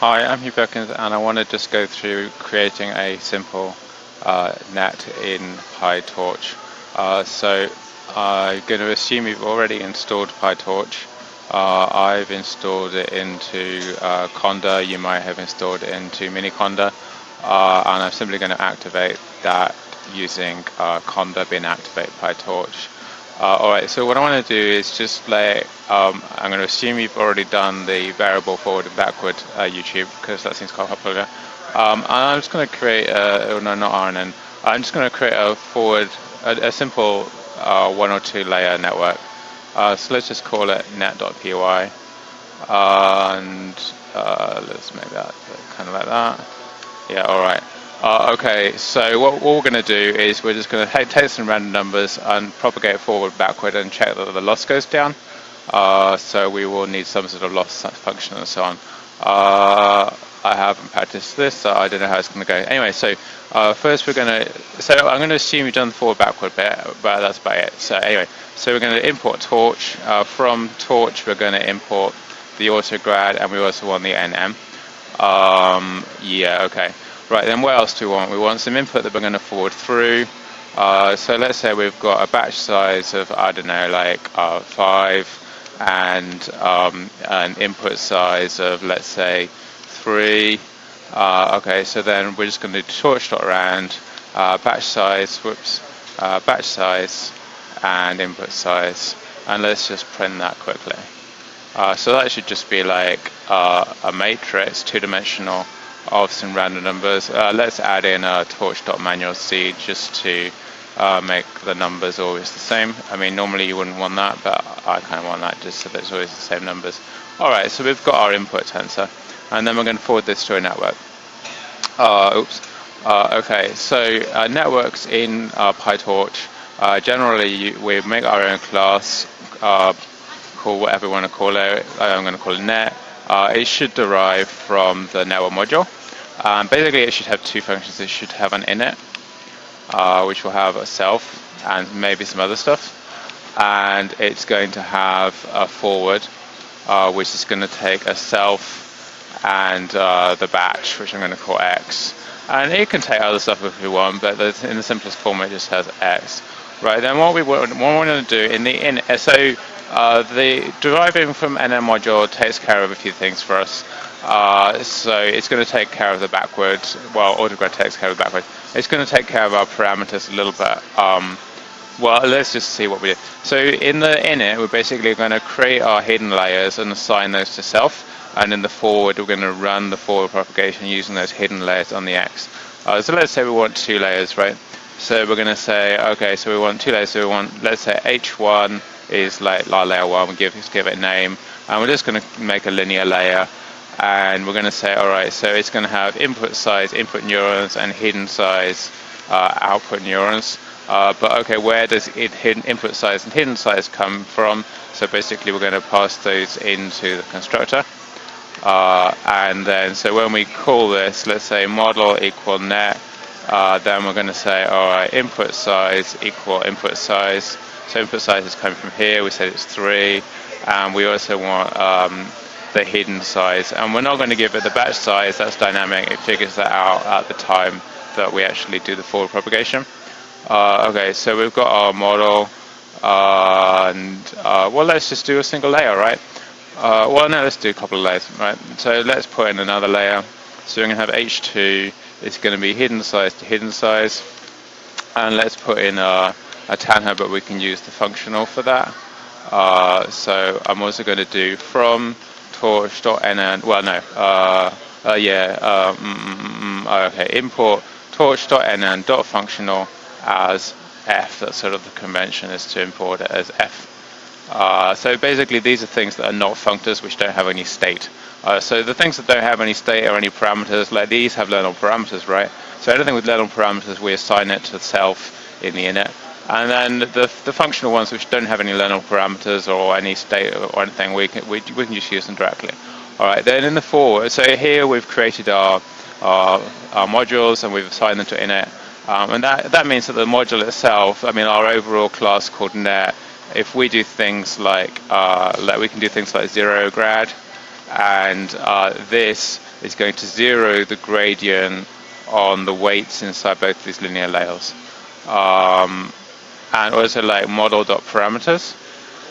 Hi, I'm Hugh Perkins and I want to just go through creating a simple uh, net in PyTorch. Uh, so I'm going to assume you've already installed PyTorch. Uh, I've installed it into uh, Conda, you might have installed it into Miniconda, uh, and I'm simply going to activate that using uh, Conda bin activate PyTorch. Uh, Alright, so what I want to do is just like, um, I'm going to assume you've already done the variable forward and backward uh, YouTube, because that seems quite popular. Um, and I'm just going to create, a, oh no, not RNN, I'm just going to create a forward, a, a simple uh, one or two layer network. Uh, so let's just call it net.py, and uh, let's make that kind of like that. Yeah, alright. Uh, okay, so what, we're going to do is we're just going to take some random numbers and propagate forward, backward, and check that the loss goes down. Uh, so we will need some sort of loss function and so on. Uh, I haven't practiced this, so I don't know how it's going to go. Anyway, so uh, first we're going to, so I'm going to assume you've done the forward backward bit, but that's about it. So anyway, so we're going to import torch. Uh, from torch, we're going to import the autograd, and we also want the nn. Um, yeah, okay. Right, then what else do we want? We want some input that we're going to forward through. Uh, so let's say we've got a batch size of, I don't know, like uh, 5 and um, an input size of, let's say, 3. Uh, okay, so then we're just going to do torch.rand, uh, batch size, whoops, uh, batch size, and input size. And let's just print that quickly. Uh, so that should just be like a matrix, two-dimensional of some random numbers. Uh, let's add in a just to uh, make the numbers always the same. I mean, normally you wouldn't want that, but I kind of want that just so that it's always the same numbers. Alright, so we've got our input tensor, and then we're going to forward this to a network. Uh, oops. Uh, okay, so uh, networks in uh, PyTorch, generally we make our own class, call whatever we want to call it. I'm going to call it net. It should derive from the network module. Um, basically, it should have two functions. It should have an init, uh, which will have a self and maybe some other stuff. And it's going to have a forward, uh, which is going to take a self and uh, the batch, which I'm going to call x. And it can take other stuff if you want, but in the simplest form, it just has x. Right, then what we want, what we want to do in the init, so uh, the deriving from nn module takes care of a few things for us. Uh, so it's going to take care of the backward, well, autograd takes care of the. It's going to take care of our parameters a little bit. Um, well, let's just see what we do. So in the init, we're basically going to create our hidden layers and assign those to self. And in the forward, we're going to run the forward propagation using those hidden layers on the X. Uh, so let's say we want two layers, right? So we're going to say, okay, so we want two layers. So we want, let's say H1 is like layer 1, we give, give it a name. And we're just going to make a linear layer and we're going to say, all right, so it's going to have input size, input neurons, and hidden size, uh, output neurons. Uh, but okay, where does it hidden input size and hidden size come from? So basically, we're going to pass those into the constructor. Uh, and then, so when we call this, let's say model equal net, uh, then we're going to say, all right, input size equal input size. So input size is coming from here. We said it's three, and we also want um, the hidden size. And we're not going to give it the batch size, that's dynamic. It figures that out at the time that we actually do the forward propagation. Uh, okay, so we've got our model, uh, and well, let's just do a single layer, right? Uh, well, no, let's do a couple of layers, right? So let's put in another layer. So we're going to have H2, it's going to be hidden size to hidden size. And let's put in a, a Tanh, but we can use the functional for that. Uh, so I'm also going to do from torch.nn, well no, uh, uh, yeah, uh, mm, mm, mm, okay, import torch.nn.functional as f, that's sort of the convention is to import it as f. Uh, so basically these are things that are not functors which don't have any state. Uh, so the things that don't have any state or any parameters, like these have learnable parameters, right? So anything with learnable parameters, we assign it to self in the init. And then the, the functional ones which don't have any learnable parameters or any state or anything, we can, we, we can just use them directly. All right, then in the forward, so here we've created our, our, our modules and we've assigned them to init. Um, and that, that means that the module itself, I mean our overall class called net, if we do things like, uh, like we can do things like zero grad, and uh, this is going to zero the gradient on the weights inside both these linear layers. Um, and also like model.parameters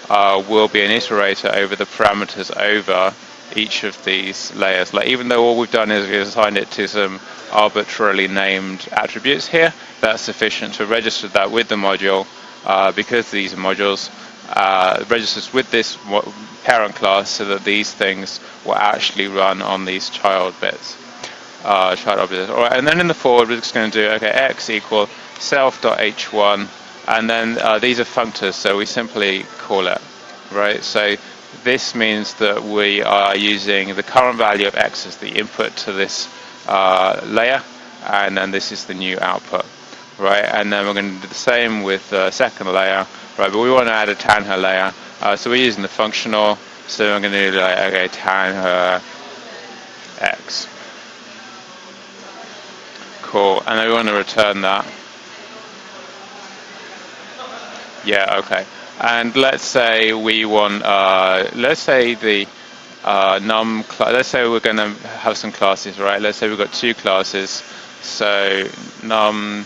uh, will be an iterator over the parameters over each of these layers. Like even though all we've done is we assigned it to some arbitrarily named attributes here, that's sufficient to register that with the module uh, because these are modules uh, registers with this parent class so that these things will actually run on these child bits, uh, child objects. All right, and then in the forward we're just going to do okay x equal self.h1 and then uh, these are functors so we simply call it right so this means that we are using the current value of x as the input to this uh, layer and then this is the new output right? And then we're going to do the same with the second layer right? But we want to add a tanh layer. Uh, so we're using the functional. So I'm going to do like okay tanh x. Cool. And then we want to return that. Yeah okay. And let's say we want uh, let's say the uh, num let's say we're going to have some classes right? Let's say we've got two classes. So num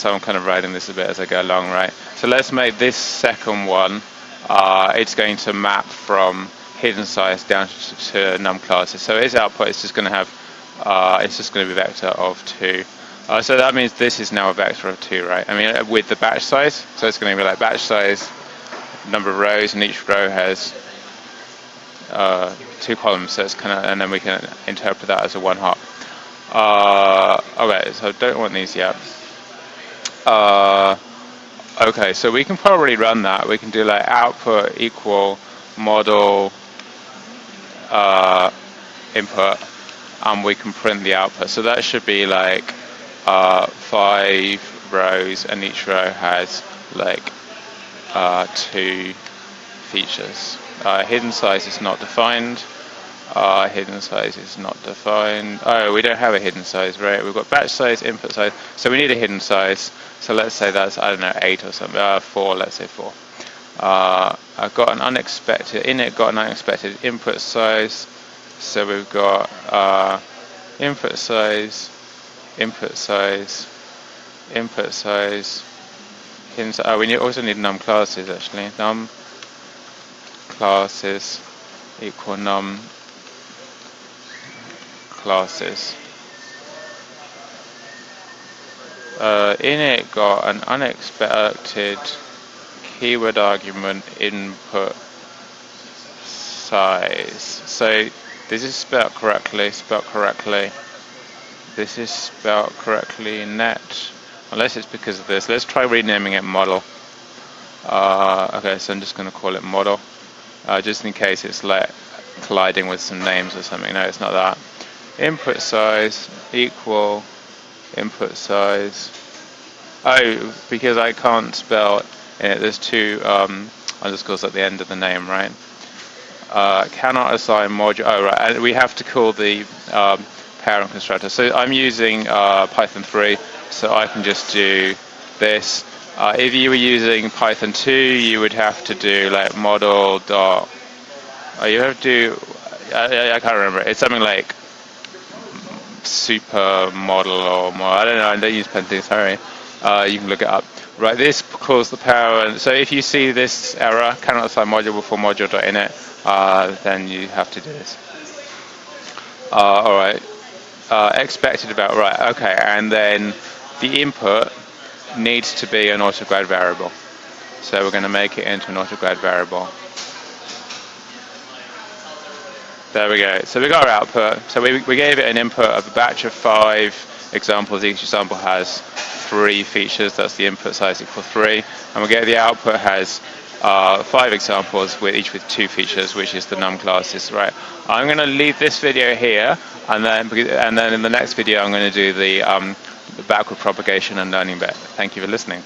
so I'm kind of writing this a bit as I go along, right? So let's make this second one, uh, it's going to map from hidden size down to, num classes. So its output is just going to have, uh, it's just going to be vector of 2. Uh, so that means this is now a vector of 2, right? I mean, with the batch size, so it's going to be like batch size, number of rows, and each row has uh, two columns, so it's kind of, and then we can interpret that as a one hot. Uh, okay, so I don't want these yet. Uh, okay, so we can probably run that. We can do like output equal model uh, input, and we can print the output. So that should be like uh, five rows, and each row has like uh, two features. Uh, hidden size is not defined. Uh, hidden size is not defined. Oh, we don't have a hidden size, right? We've got batch size, input size, so we need a hidden size. So let's say that's, I don't know, 8 or something, uh, 4, let's say 4. Uh, I've got an unexpected, init got an unexpected input size. So we've got uh, input size, input size, input size, hidden. Oh, we need, also need num classes actually. Num classes equal num classes. Uh, init got an unexpected keyword argument input size. So this is spelled correctly, spelled correctly. This is spelled correctly net, unless it's because of this. Let's try renaming it model. Uh, okay, so I'm just going to call it model, uh, just in case it's like colliding with some names or something. No, it's not that input size equal input size. Oh because I can't spell it. There's two um, underscores at the end of the name right? Uh, cannot assign module. Oh right. And we have to call the um, parent constructor. So I'm using uh, Python 3 so I can just do this. Uh, if you were using Python 2 you would have to do like model dot. Oh, you have to I, I can't remember. It's something like super model or more. I don't know. I don't use Pentax. Sorry. Uh, you can look it up. Right, this calls the power, and So if you see this error, cannot assign module before module.init, uh, then you have to do this. Uh, all right. Uh, expected about right. Okay, and then the input needs to be an autograd variable. So we're going to make it into an autograd variable. There we go. So we got our output. So we, we gave it an input of a batch of five examples. Each example has three features. That's the input size equal three. And we get the output has uh, five examples with each with two features, which is the num classes. Right. I'm going to leave this video here, and then and then in the next video I'm going to do the, um, the backward propagation and learning bit. Thank you for listening.